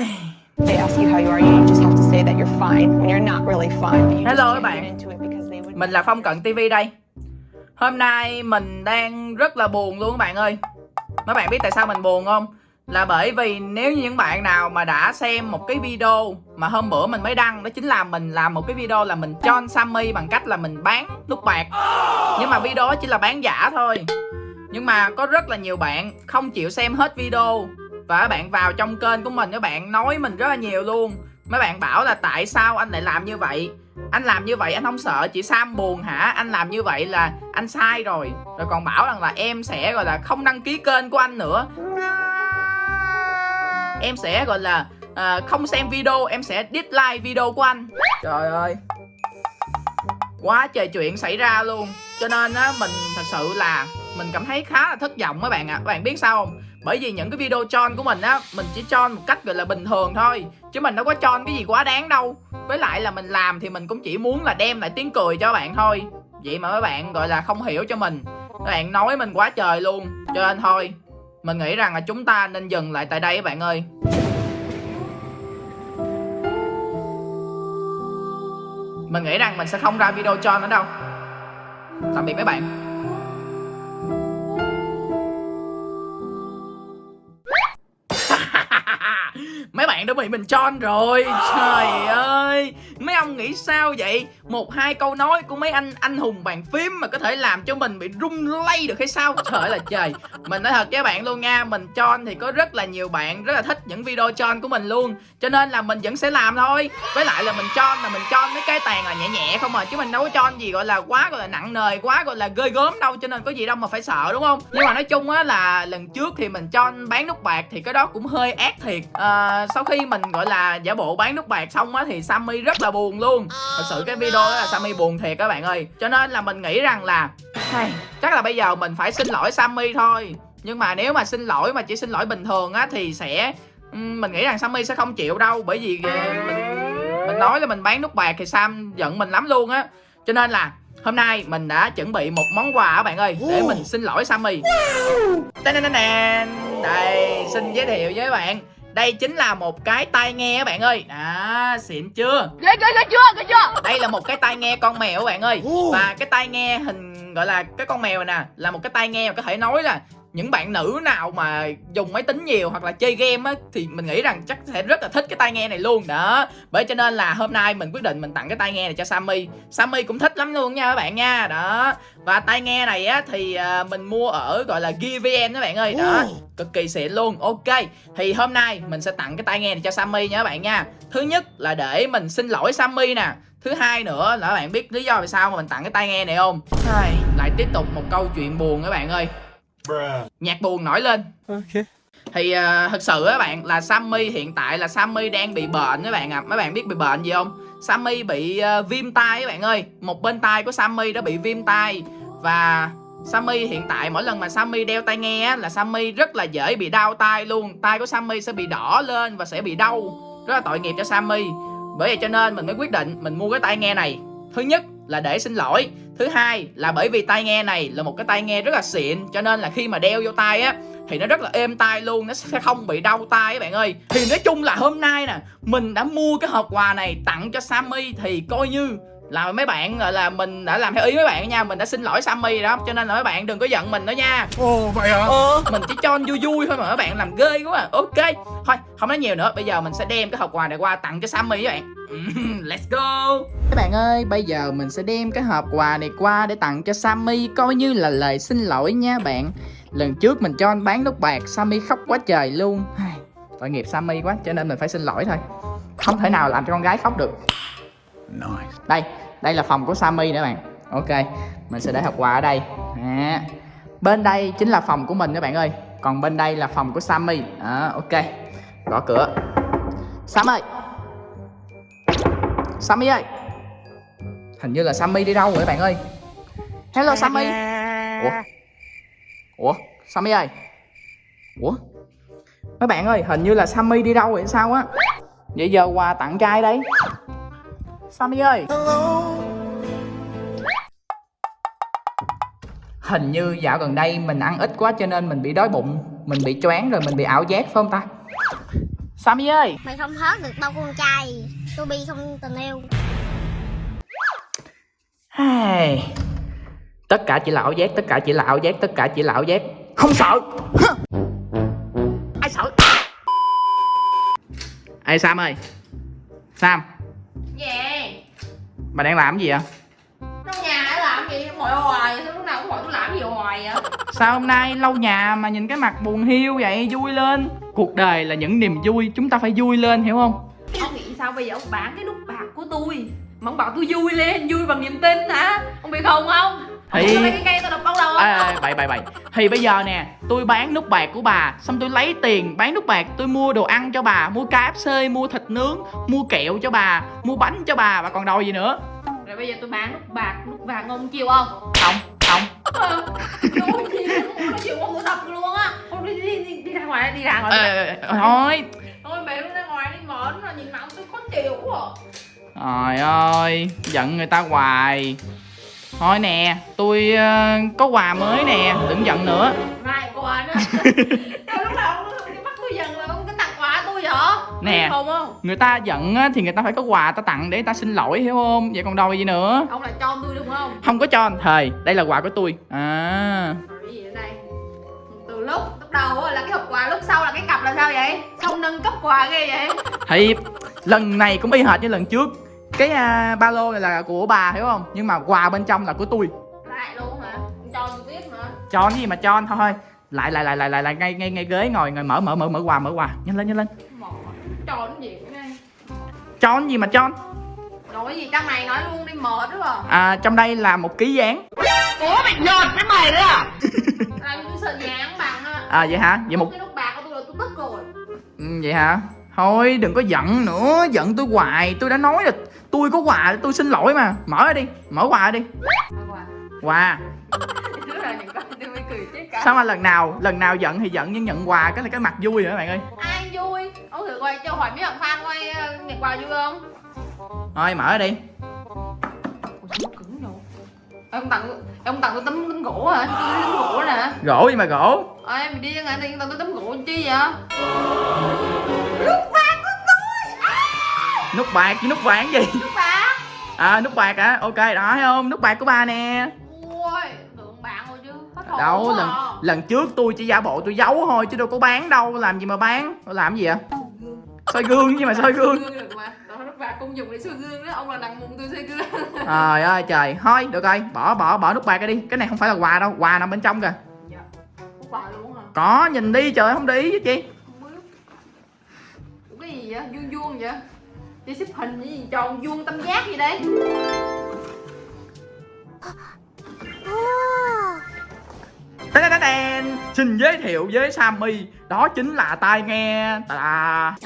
They ask you how you are, you just have to say that you're fine when you're not really fine. But you Hello các bạn. Mình là Phong Cận TV đây Hôm nay mình đang rất là buồn luôn các bạn ơi Mấy bạn biết tại sao mình buồn không? Là bởi vì nếu như những bạn nào mà đã xem một cái video mà hôm bữa mình mới đăng Đó chính là mình làm một cái video là mình cho Sammy bằng cách là mình bán nút bạc Nhưng mà video đó chỉ là bán giả thôi Nhưng mà có rất là nhiều bạn không chịu xem hết video và các bạn vào trong kênh của mình các bạn nói mình rất là nhiều luôn. Mấy bạn bảo là tại sao anh lại làm như vậy? Anh làm như vậy anh không sợ chị Sam buồn hả? Anh làm như vậy là anh sai rồi. Rồi còn bảo rằng là em sẽ gọi là không đăng ký kênh của anh nữa. Em sẽ gọi là uh, không xem video em sẽ dislike video của anh. Trời ơi. Quá trời chuyện xảy ra luôn. Cho nên á mình thật sự là mình cảm thấy khá là thất vọng mấy bạn ạ. À. các bạn biết sao không? Bởi vì những cái video chon của mình á, mình chỉ chon một cách gọi là bình thường thôi. Chứ mình đâu có chon cái gì quá đáng đâu. Với lại là mình làm thì mình cũng chỉ muốn là đem lại tiếng cười cho các bạn thôi. Vậy mà mấy bạn gọi là không hiểu cho mình. Các bạn nói mình quá trời luôn. Cho nên thôi, mình nghĩ rằng là chúng ta nên dừng lại tại đây các bạn ơi. Mình nghĩ rằng mình sẽ không ra video cho nữa đâu. Tạm biệt mấy bạn. Đã bị mình chon rồi. Trời ơi mấy ông nghĩ sao vậy? Một hai câu nói của mấy anh anh hùng bàn phím mà có thể làm cho mình bị rung lay được hay sao? Trời là trời. Mình nói thật với bạn luôn nha mình chon thì có rất là nhiều bạn rất là thích những video chon của mình luôn. Cho nên là mình vẫn sẽ làm thôi. Với lại là mình chon là mình chon mấy cái tàn là nhẹ nhẹ không à chứ mình đâu có chon gì gọi là quá gọi là nặng nề quá gọi là ghê gớm đâu cho nên có gì đâu mà phải sợ đúng không? Nhưng mà nói chung á là lần trước thì mình chon bán nút bạc thì cái đó cũng hơi ác thiệt. À, sau khi mình gọi là giả bộ bán nút bạc xong á thì Sammy rất là buồn luôn. Thật sự cái video đó là Sammy buồn thiệt các bạn ơi. Cho nên là mình nghĩ rằng là hay, chắc là bây giờ mình phải xin lỗi Sammy thôi. Nhưng mà nếu mà xin lỗi mà chỉ xin lỗi bình thường á thì sẽ mình nghĩ rằng Sammy sẽ không chịu đâu. Bởi vì ờ, mình mình nói là mình bán nút bạc thì Sam giận mình lắm luôn á. Cho nên là hôm nay mình đã chuẩn bị một món quà các bạn ơi để mình xin lỗi Sammy. Đây xin giới thiệu với bạn đây chính là một cái tai nghe các bạn ơi. À xịn chưa? Ghê ghê ghê chưa ghê chưa. Đây là một cái tai nghe con mèo các bạn ơi. Và cái tai nghe hình gọi là cái con mèo này nè là một cái tai nghe mà có thể nói là những bạn nữ nào mà dùng máy tính nhiều hoặc là chơi game á thì mình nghĩ rằng chắc sẽ rất là thích cái tai nghe này luôn. Đó bởi cho nên là hôm nay mình quyết định mình tặng cái tai nghe này cho Sammy. Sammy cũng thích lắm luôn nha các bạn nha. Đó và tai nghe này á thì à, mình mua ở gọi là GVN các bạn ơi. Đó cực kỳ xịn luôn. Ok thì hôm nay mình sẽ tặng cái tai nghe này cho Sammy nha các bạn nha. Thứ nhất là để mình xin lỗi Sammy nè. Thứ hai nữa là các bạn biết lý do vì sao mà mình tặng cái tai nghe này không? Ai, lại tiếp tục một câu chuyện buồn các bạn ơi nhạc buồn nổi lên. Okay. thì à, thật sự á bạn là Sammy hiện tại là Sammy đang bị bệnh các bạn ạ. À. mấy bạn biết bị bệnh gì không? Sammy bị à, viêm tai các bạn ơi. Một bên tai của Sammy đã bị viêm tai. Và Sammy hiện tại mỗi lần mà Sammy đeo tai nghe á, là Sammy rất là dễ bị đau tai luôn. Tai của Sammy sẽ bị đỏ lên và sẽ bị đau. Rất là tội nghiệp cho Sammy. Bởi vậy cho nên mình mới quyết định mình mua cái tai nghe này. Thứ nhất là để xin lỗi thứ hai là bởi vì tai nghe này là một cái tai nghe rất là xịn, cho nên là khi mà đeo vô tai á, thì nó rất là êm tai luôn, nó sẽ không bị đau tai các bạn ơi. Thì nói chung là hôm nay nè, mình đã mua cái hộp quà này tặng cho Sammy thì coi như là mấy bạn gọi là mình đã làm theo ý mấy bạn nha mình đã xin lỗi Sammy rồi đó cho nên là mấy bạn đừng có giận mình nữa nha. Ồ vậy hả? mình chỉ cho anh vui vui thôi mà các bạn làm ghê quá à. ok thôi không nói nhiều nữa bây giờ mình sẽ đem cái hộp quà này qua tặng cho Sammy các bạn. Let's go. Các bạn ơi bây giờ mình sẽ đem cái hộp quà này qua để tặng cho Sammy coi như là lời xin lỗi nha bạn. Lần trước mình cho anh bán nút bạc Sammy khóc quá trời luôn. Tội nghiệp Sammy quá cho nên mình phải xin lỗi thôi. Không thể nào làm cho con gái khóc được Nice. đây đây là phòng của Sammy nữa bạn. Ok mình sẽ để hộp quà ở đây. À. bên đây chính là phòng của mình các bạn ơi. Còn bên đây là phòng của Sammy. À, ok. Gõ cửa. Sam ơi Sammy ơi. Hình như là Sammy đi đâu rồi các bạn ơi? Hello Sammy. Ủa? Ủa? Sammy ơi. Ủa? Mấy bạn ơi hình như là Sammy đi đâu rồi sao á? Vậy giờ quà tặng trai đây. Sammy ơi. Hình như dạo gần đây mình ăn ít quá cho nên mình bị đói bụng Mình bị choáng rồi mình bị ảo giác phải không ta? Sammy ơi. Mày không hớt được bao con trai. Tôi bi không tình yêu. Hey. Tất cả chỉ là ảo giác, tất cả chỉ là ảo giác, tất cả chỉ là ảo giác. Không sợ? Ai sợ? Ê Sam ơi. Sam. Gì? Bà đang làm cái gì vậy Trong nhà đã làm gì? Ngồi hoài Sao lúc nào cũng hỏi tôi làm gì hoài vậy? Sao hôm nay lâu nhà mà nhìn cái mặt buồn hiu vậy Vui lên Cuộc đời là những niềm vui Chúng ta phải vui lên hiểu không Ông nghĩ sao bây giờ ông bán cái nút bạc của tôi Mà ông bảo tôi vui lên, vui bằng niềm tin hả? Ông bị khùng không? Thì- không? à, Bậy bậy bậy. Thì bây giờ nè Tôi bán nút bạc của bà Xong tôi lấy tiền bán nút bạc Tôi mua đồ ăn cho bà Mua KFC, mua thịt nướng Mua kẹo cho bà Mua bánh cho bà Bà còn đòi gì nữa? Rồi bây giờ tôi bán nút bạc, nút vàng ông chịu không? Không Không. Ờ, Tôi chịu, tôi đập luôn á. Ông đi, đi, đi, đi ra ngoài, đi ra. Ngoài Ờ, Thôi Thôi mẹ đi ra ngoài đi mở nó nhìn mặt tôi khó chịu quá. Trời ơi Giận người ta hoài Thôi nè Tôi ờ, có quà mới nè Đừng giận nữa Này quà nữa lúc nào ông bắt tôi giận là ông cái tặng quà tôi vậy? Nè. Không không? Người ta giận á, thì người ta phải có quà ta tặng để ta xin lỗi hiểu không Vậy còn đâu gì nữa Ông lại cho tôi đúng không? Không có cho anh thề Đây là quà của tôi À cái gì ở đây? Từ lúc lúc đầu là cái hộp quà, lúc sau là cái cặp là sao vậy? Sao nâng cấp quà ghê vậy? Thì lần này cũng y hệt như lần trước Cái à, ba lô này là của bà hiểu không? Nhưng mà quà bên trong là của tôi Lại luôn hả? Cho tôi tiếp mà. Cho cái gì mà cho anh thôi. Lại lại lại lại lại, lại ngay ngay ngay ghế ngồi ngồi mở mở mở mở quà mở quà. Nhanh lên nhanh lên. Cho nó gì? Cho cái gì mà cho anh Nói cái gì trong này nói luôn đi mệt đúng không? à, Trong đây là một ký dán. Làm tôi sợ dán bằng á. À vậy hả? Vậy một Cái nút bạc của tôi là tôi tức rồi. ừ, Vậy hả? Thôi đừng có giận nữa. Giận tôi hoài. Tôi đã nói là tôi có quà tôi xin lỗi mà Mở ra đi Mở quà đi quà. Sao mà lần nào Lần nào giận thì giận nhưng nhận quà Cái là cái mặt vui rồi các bạn ơi Ai vui? Ông thử quay cho hỏi mấy bạn fan quay ờ, nhận quà vui không? Thôi mở đi? Ông tặng ông tặng tôi tấm tấm gỗ hả? Tôi tấm gỗ nè. Gỗ gì mà gỗ Ê mày đi ra ngoài thì tặng tôi tấm gỗ chi vậy? Nút bạc với nút vàng gì Nút bạc. À nút bạc hả Ok đó thấy không Nút bạc của ba nè Ui, tưởng bạn rồi chứ. Hồn Đâu lần à. lần trước tôi chỉ giả bộ tôi giấu thôi Chứ đâu có bán đâu Làm gì mà bán làm gì vậy soi gương chứ mà soi gương Gương được mà. Đó nút bạc công dụng để soi gương đó. Ông là đằng mùng tôi soi gương. Trời ơi trời Thôi được rồi Bỏ bỏ bỏ nút bạc ra đi Cái này không phải là quà đâu Quà nằm bên trong kìa Nút bạc luôn hả? Có nhìn đi trời không để ý chứ chi Không biết. Cái gì vậy? Vuông vuông vậy? Đi xếp hình gì tròn vuông tam giác gì đây? Tê tê tê Xin giới thiệu với Sammy. Đó chính là tai nghe. Tà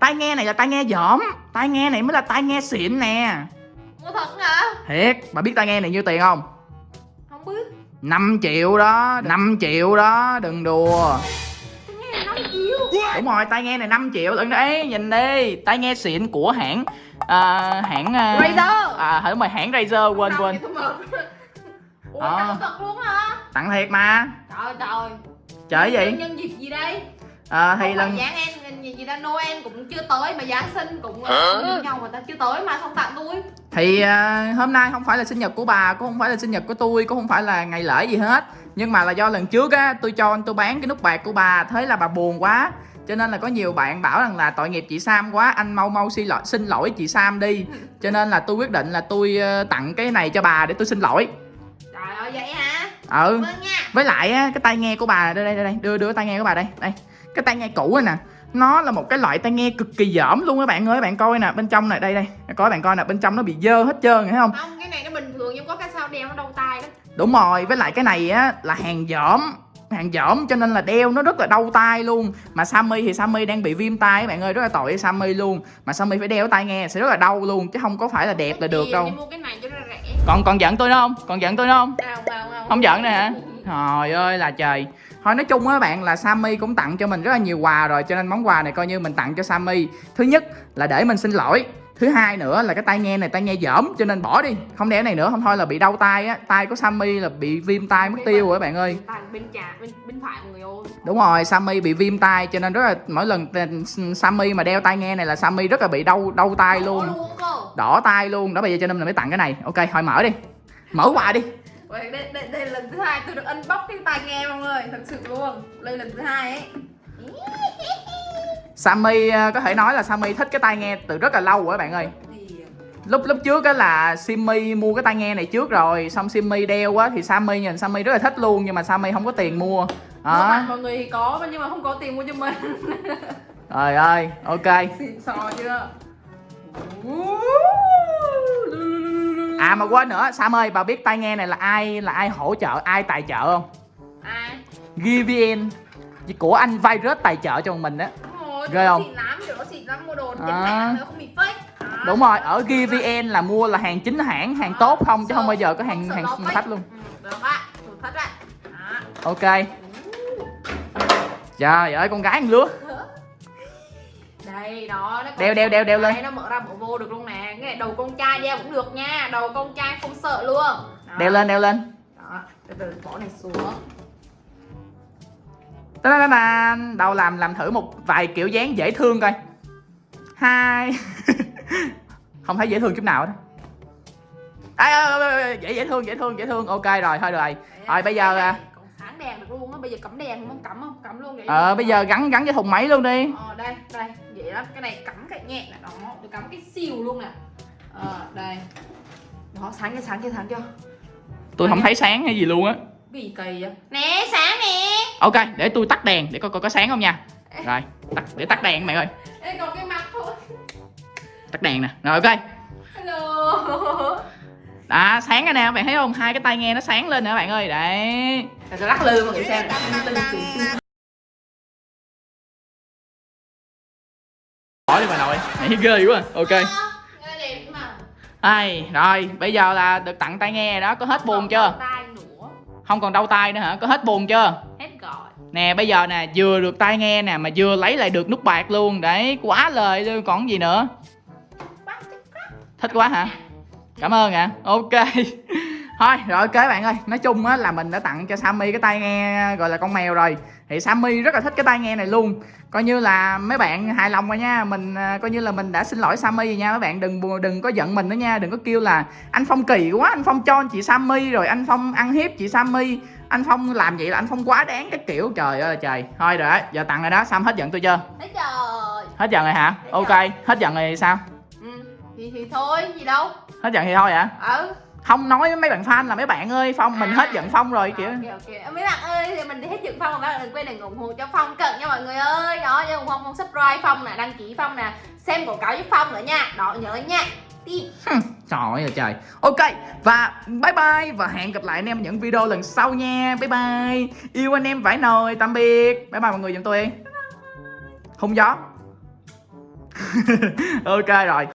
Tai nghe này là tai nghe dởm. Tai nghe này mới là tai nghe xịn nè. Ủa thật hả? Thiệt Bà biết tai nghe này nhiêu tiền không? Không biết. 5 triệu đó 5 triệu đó Đừng đùa Đúng rồi tai nghe này 5 triệu Đừng đấy nhìn đi Tai nghe xịn của hãng à, Hãng à, Razer. À đúng rồi hãng Razer quên quên Ủa Ờ. tặng thật luôn hả? Tặng thiệt mà Trời trời. Trời gì Nhân, dịp gì đây? à, Thì Thì lần Giáng em gì, gì đó Noel cũng chưa tới mà Giáng sinh cũng uh, như nhau mà ta chưa tới mà xong tặng tôi. Thì à, hôm nay không phải là sinh nhật của bà Cũng không phải là sinh nhật của tôi Cũng không phải là ngày lễ gì hết Nhưng mà là do lần trước á Tôi cho anh tôi bán cái nút bạc của bà Thế là bà buồn quá cho nên là có nhiều bạn bảo rằng là tội nghiệp chị Sam quá Anh mau mau xin lỗi, xin lỗi chị Sam đi Cho nên là tôi quyết định là tôi ờ, tặng cái này cho bà để tôi xin lỗi Trời ơi vậy hả? Ừ Vâng nha. Với lại á, cái tai nghe của bà đây đây đây, đây. Đưa đưa tai nghe của bà đây Đây Cái tai nghe cũ này nè Nó là một cái loại tai nghe cực kỳ dởm luôn các bạn ơi Bạn coi nè bên trong này đây đây Coi bạn coi nè bên trong nó bị dơ hết trơn thấy không Không, cái này nó bình thường nhưng có cái sao đeo nó đau tay đó. Đúng rồi, với lại cái này á là hàng dởm hàng dởm cho nên là đeo nó rất là đau tay luôn. Mà Sammy thì Sammy đang bị viêm tai các bạn ơi rất là tội với Sammy luôn. Mà Sammy phải đeo tai nghe sẽ rất là đau luôn chứ không có phải là đẹp là được đâu. còn còn giận tôi nữa không? Còn giận tôi nữa không. Không giận nè hả? Trời ơi là trời. Thôi nói chung á bạn là Sammy cũng tặng cho mình rất là nhiều quà rồi cho nên món quà này coi như mình tặng cho Sammy. Thứ nhất là để mình xin lỗi thứ hai nữa là cái tai nghe này tai nghe dởm cho nên bỏ đi. Không đeo này nữa không thôi là bị đau tai á. Tai của Sammy là bị viêm tai mất tiêu rồi các bạn ơi. Tay bên trái bên bên phải mọi người ơi đúng rồi Sammy bị viêm tai cho nên rất là mỗi lần t- Sammy mà đeo tai nghe này là Sammy rất là bị đau đau tai luôn. đỏ tai luôn. Đó bây giờ cho nên là mới tặng cái này. Ok thôi mở đi. Mở quà đi. Đây, đây, đây là lần thứ hai tôi được unbox cái tai nghe mọi người. Thật sự luôn. Đây là lần thứ hai ấy Sammy ờ, có thể nói là Sammy thích cái tai nghe từ rất là lâu rồi các bạn ơi. Lúc lúc trước á là Simmy mua cái tai nghe này trước rồi xong Simmy đeo á thì Sammy nhìn Sammy rất là thích luôn nhưng mà Sammy không có tiền mua. Đó. Mọi người thì có nhưng mà không có tiền mua cho mình. Trời ơi ok. Xịn sò chưa? À mà quên nữa Sam ơi bà biết tai nghe này là ai là ai hỗ trợ ai tài trợ không? Ai? GVN của anh Virus tài trợ cho mình đó Đúng rồi Ghê không? Xịn lắm kiểu nó xịn lắm mua đồ À. không bị fake à. đúng rồi ở GVN là mua là hàng chính hãng hàng tốt không chứ không bao giờ có hàng hàng thách luôn ừ, Được Thử thách Đó. ok trời ơi con gái ăn lứa đây đó nó Đeo, đeo, đeo, đeo lên. Nó mở ra mở vô được luôn nè cái này đầu con trai đeo cũng được nha đầu con trai không sợ luôn đó. đeo lên đeo lên đó từ từ bỏ này xuống. Đâu làm làm thử một vài kiểu dáng dễ thương coi. Hai. Không thấy dễ thương chút nào hết à, à, à, dễ dễ thương dễ thương dễ thương. Ok rồi thôi rồi. Rồi bây giờ à, sáng đèn được luôn á. Bây giờ cắm đèn không cắm không? Cắm luôn vậy. Ờ bây giờ gắn gắn cái thùng máy luôn đi. Ờ đây đây. Vậy đó cái này cắm cạnh nhẹ nè đó. Tôi cắm cái siêu luôn nè. Ờ đây. Đó sáng chưa sáng chưa sáng chưa tôi không thấy sáng hay gì luôn á cái gì kỳ vậy? Nè sáng nè. Ok để tôi tắt đèn để coi coi có sáng không nha. Rồi tắt để tắt đèn mày ơi. Ê, còn cái mặt thôi. Tắt đèn nè. Rồi ok. Hello. Đã sáng cái nè bạn thấy không? Hai cái tai nghe nó sáng lên nè bạn ơi. Đấy. Để tôi lắc lư mọi người xem. Bỏ đi bà nội. Mày ghê quá ok. Nghe đẹp mà. Ai rồi bây giờ là được tặng tai nghe rồi đó. Có hết buồn chưa? nữa không còn đau tai nữa hả? Có hết buồn chưa? Hết gọi. Nè bây giờ nè vừa được tai nghe nè mà vừa lấy lại được nút bạc luôn. Đấy quá lời luôn còn gì nữa? Thích quá hả? Cảm ơn ạ. Ok thôi rồi ok bạn ơi. Nói chung á là mình đã tặng cho Sammy cái tai nghe gọi là con mèo rồi. Thì Sammy rất là thích cái tai nghe này luôn. Coi như là mấy bạn hài lòng rồi nha. Mình à, coi như là mình đã xin lỗi Sammy rồi nha. Mấy bạn đừng đừng có giận mình nữa nha. Đừng có kêu là anh Phong kỳ quá anh Phong cho chị Sammy rồi anh Phong ăn hiếp chị Sammy. Anh Phong làm vậy là anh Phong quá đáng cái kiểu. Trời ơi trời. Thôi rồi đó giờ tặng rồi đó. Sam hết giận tôi chưa? Thấy trời hết giận rồi hả? Hết ok hết giận rồi sao? Ừ. thì, thì thôi gì đâu. Hết giận thì thôi hả? Ừ không nói với mấy bạn fan là mấy bạn ơi phong mình hết giận phong rồi kiểu ok ok. Mấy bạn ơi thì mình hết dựng phong rồi các bạn đừng quên đừng ủng hộ cho phong cận nha mọi người ơi. Đó nhớ ủng hộ phong subscribe phong nè đăng ký phong nè xem quảng cáo giúp phong nữa nha. Đó nhớ nha. Hừm, trời ơi trời. Ok và bye bye và hẹn gặp lại anh em những video lần sau nha. Bye bye. Yêu anh em vải nồi tạm biệt. Bye bye mọi người giùm tôi. Hung gió. Ok rồi